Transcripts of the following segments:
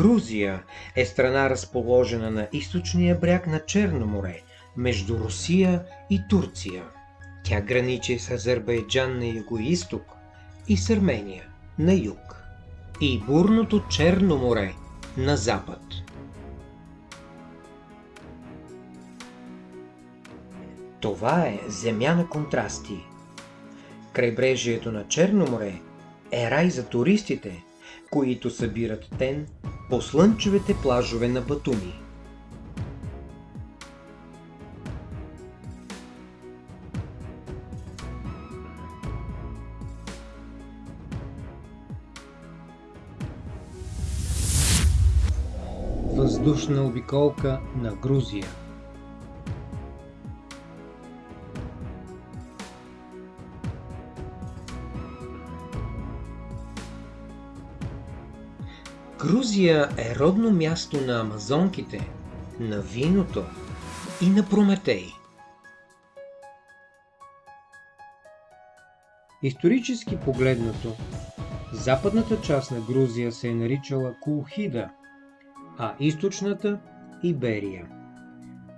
Грузия е страна разположена на източния бряг на Черно море, между Русия и Турция. Тя граничи с Азербайджан на юго-исток и с Армения на юг и бурното Черно море на запад. Това е земя на контрасти. Крайбрежието на Черно море е рай за туристите, които събират тен по слънчевите плажове на Батуми. Въздушна обиколка на Грузия Грузия е родно място на амазонките, на виното и на Прометей. Исторически погледнато, западната част на Грузия се е наричала Кулхида, а източната – Иберия.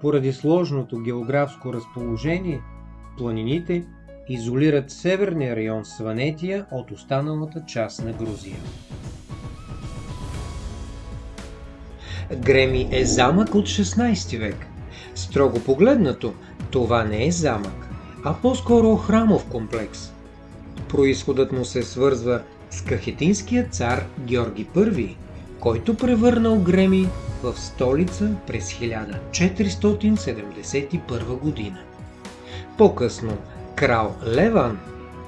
Поради сложното географско разположение, планините изолират северния район Сванетия от останалата част на Грузия. Греми е замък от 16 век. Строго погледнато, това не е замък, а по-скоро храмов комплекс. Происходът му се свързва с кахетинския цар Георги I, който превърнал Греми в столица през 1471 година. По-късно крал Леван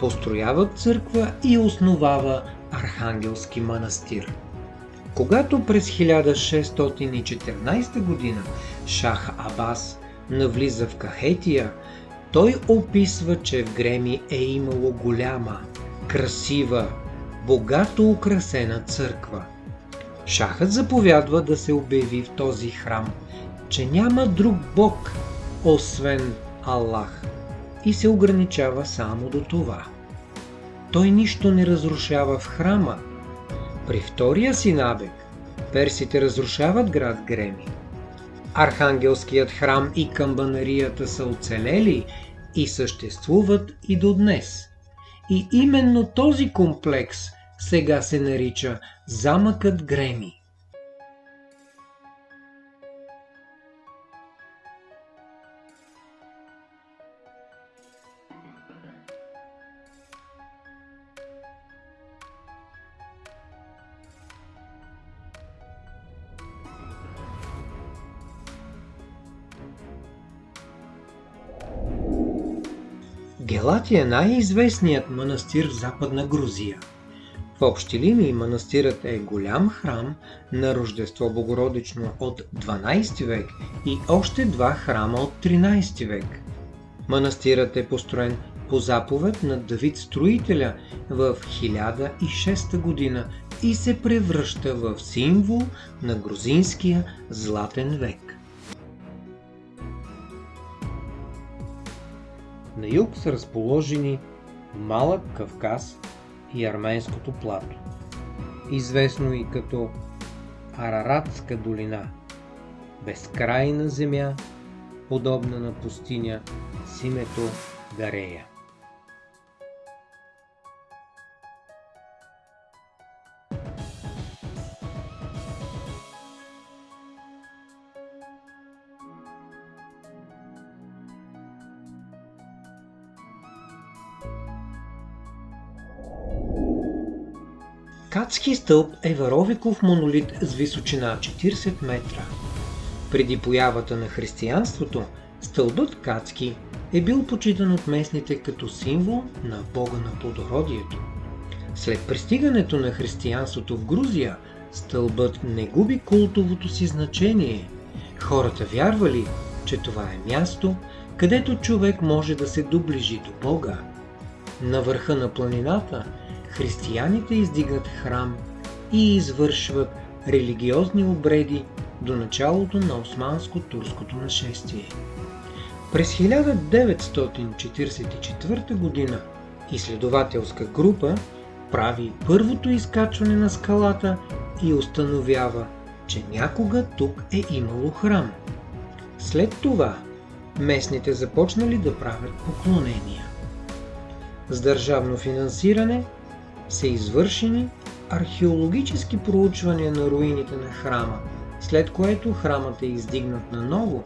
построява църква и основава Архангелски манастир. Когато през 1614 година Шах Абас навлиза в Кахетия, той описва, че в Греми е имало голяма, красива, богато украсена църква. Шахът заповядва да се обяви в този храм, че няма друг бог, освен Аллах, и се ограничава само до това. Той нищо не разрушава в храма, при втория си набег персите разрушават град Греми. Архангелският храм и камбанарията са оцелели и съществуват и до днес. И именно този комплекс сега се нарича Замъкът Греми. Гелати е най-известният манастир в Западна Грузия. В общи линии манастирът е голям храм на Рождество Богородично от 12 век и още два храма от 13 век. Манастирът е построен по заповед на Давид Строителя в 1006 година и се превръща в символ на грузинския златен век. На юг са разположени Малък Кавказ и Арменското плато, известно и като Араратска долина, безкрайна земя, подобна на пустиня с името Гарея. Кацки стълб е варовиков монолит с височина 40 метра. Преди появата на християнството, стълбът Кацки е бил почитан от местните като символ на бога на плодородието. След пристигането на християнството в Грузия, стълбът не губи култовото си значение. Хората вярвали, че това е място, където човек може да се доближи до Бога. На върха на планината – християните издигат храм и извършват религиозни обреди до началото на османско-турското нашествие. През 1944 г. изследователска група прави първото изкачване на скалата и установява че някога тук е имало храм. След това местните започнали да правят поклонения. С държавно финансиране са извършени археологически проучвания на руините на храма, след което храмът е издигнат наново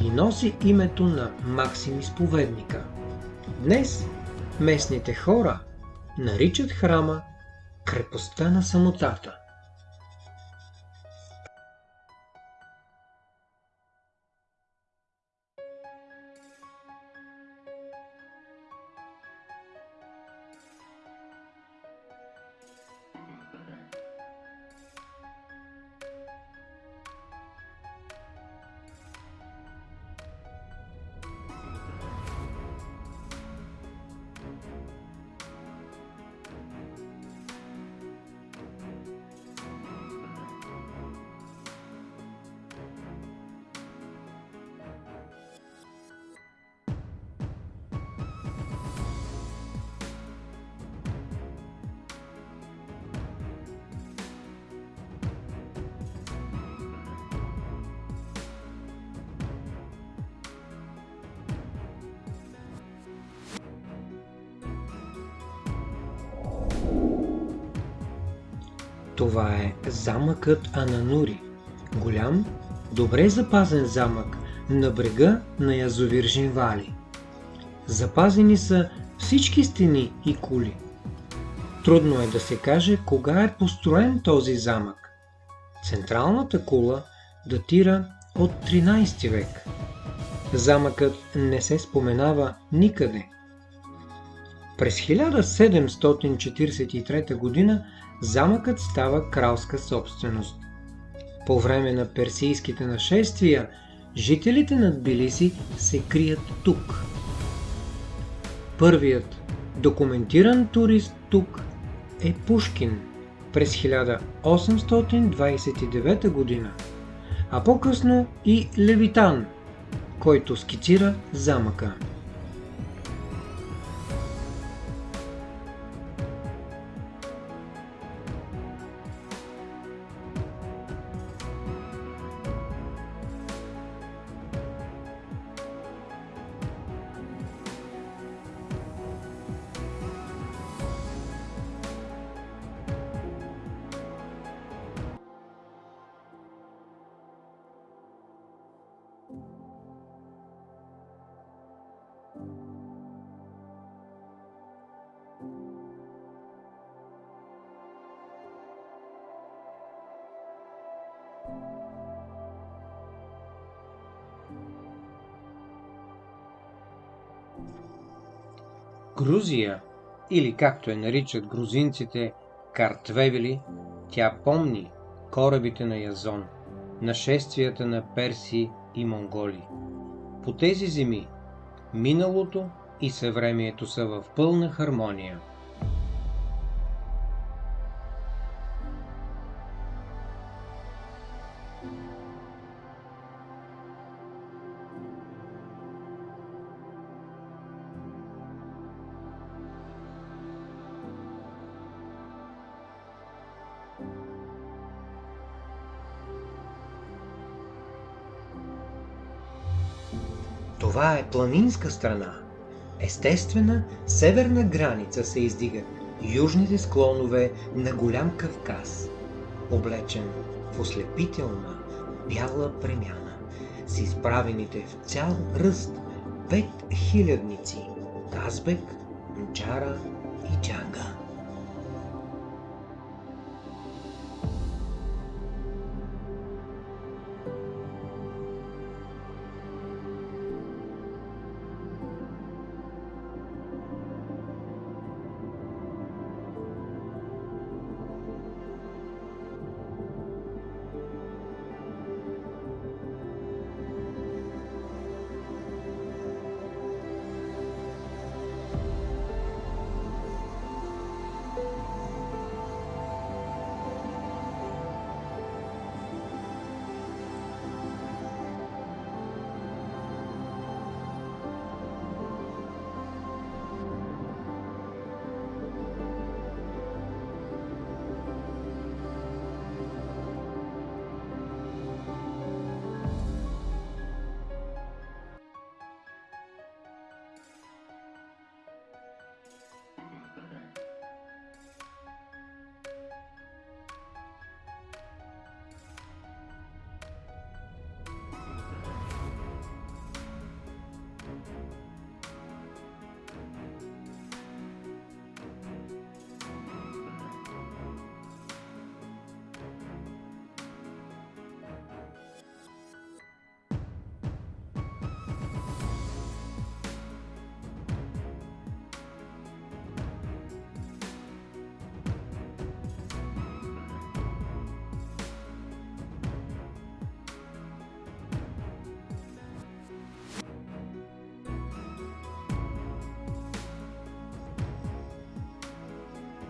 и носи името на Максим Изповедника. Днес местните хора наричат храма крепостта на самотата. Това е замъкът Ананури. Голям, добре запазен замък на брега на язовир Жинвали. Запазени са всички стени и кули. Трудно е да се каже кога е построен този замък. Централната кула датира от 13 век. Замъкът не се споменава никъде. През 1743 година замъкът става кралска собственост. По време на персийските нашествия, жителите на Тбилиси се крият тук. Първият документиран турист тук е Пушкин през 1829 година, а по-късно и Левитан, който скицира замъка. Грузия, или както я наричат грузинците Картвевели, тя помни корабите на Язон, нашествията на перси и монголи. По тези земи миналото и съвремието са в пълна хармония. Това е планинска страна. Естествена северна граница се издигат южните склонове на голям Кавказ, облечен в ослепителна бяла премяна, с изправените в цял ръст пет хилядници – Казбек, Мчара и Джанга.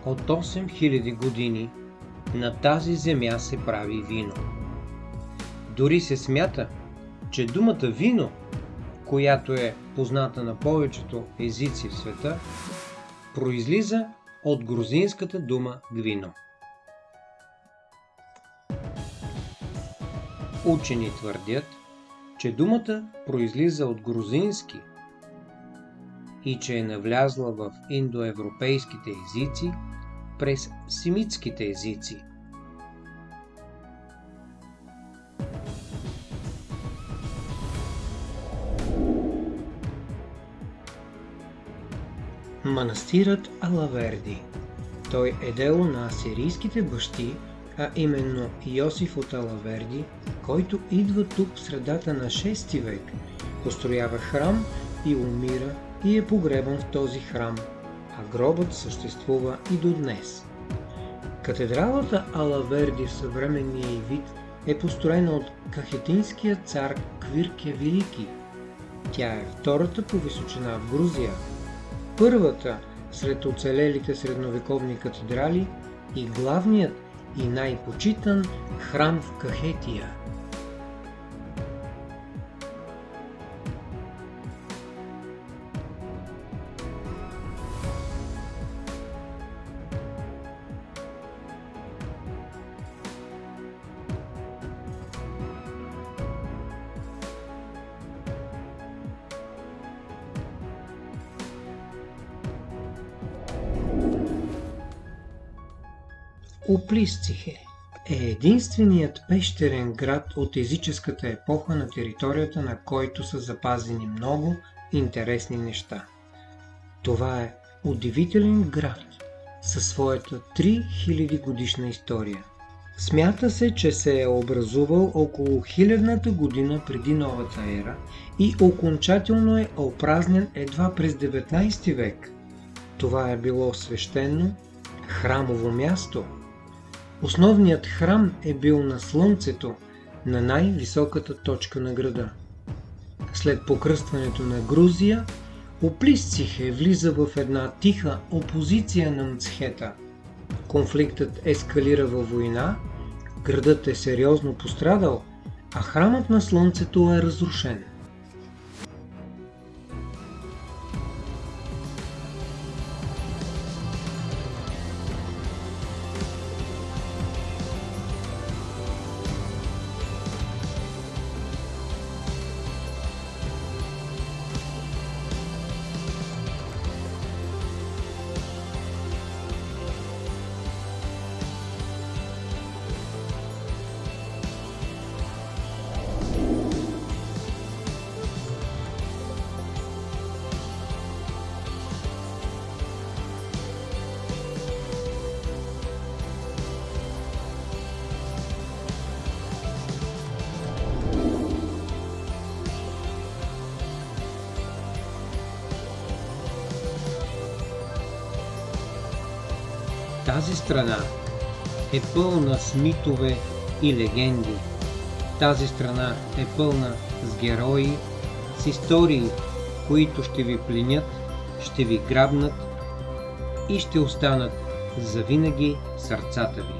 От 8000 години на тази земя се прави вино. Дори се смята, че думата вино, която е позната на повечето езици в света, произлиза от грузинската дума гвино. Учени твърдят, че думата произлиза от грузински и че е навлязла в индоевропейските езици през семитските езици. Манастирът Алаверди. Той е дело на асирийските бащи, а именно Йосиф от Алаверди, който идва тук в средата на 6 век, построява храм и умира и е погребан в този храм, а гробът съществува и до днес. Катедралата Алаверди в съвременния вид е построена от кахетинския цар Квирке Велики. Тя е втората по височина в Грузия, първата сред оцелелите средновековни катедрали и главният и най-почитан храм в Кахетия. Оплисцихе е единственият пещерен град от езическата епоха на територията на който са запазени много интересни неща. Това е удивителен град със своята 3000 годишна история. Смята се, че се е образувал около хилядната година преди новата ера и окончателно е опразнен едва през 19 век. Това е било свещено храмово място – Основният храм е бил на Слънцето, на най-високата точка на града. След покръстването на Грузия, Оплисцихе влиза в една тиха опозиция на Мцхета. Конфликтът ескалира във война, градът е сериозно пострадал, а храмът на Слънцето е разрушен. Тази страна е пълна с митове и легенди. Тази страна е пълна с герои, с истории, които ще ви пленят, ще ви грабнат и ще останат завинаги сърцата ви.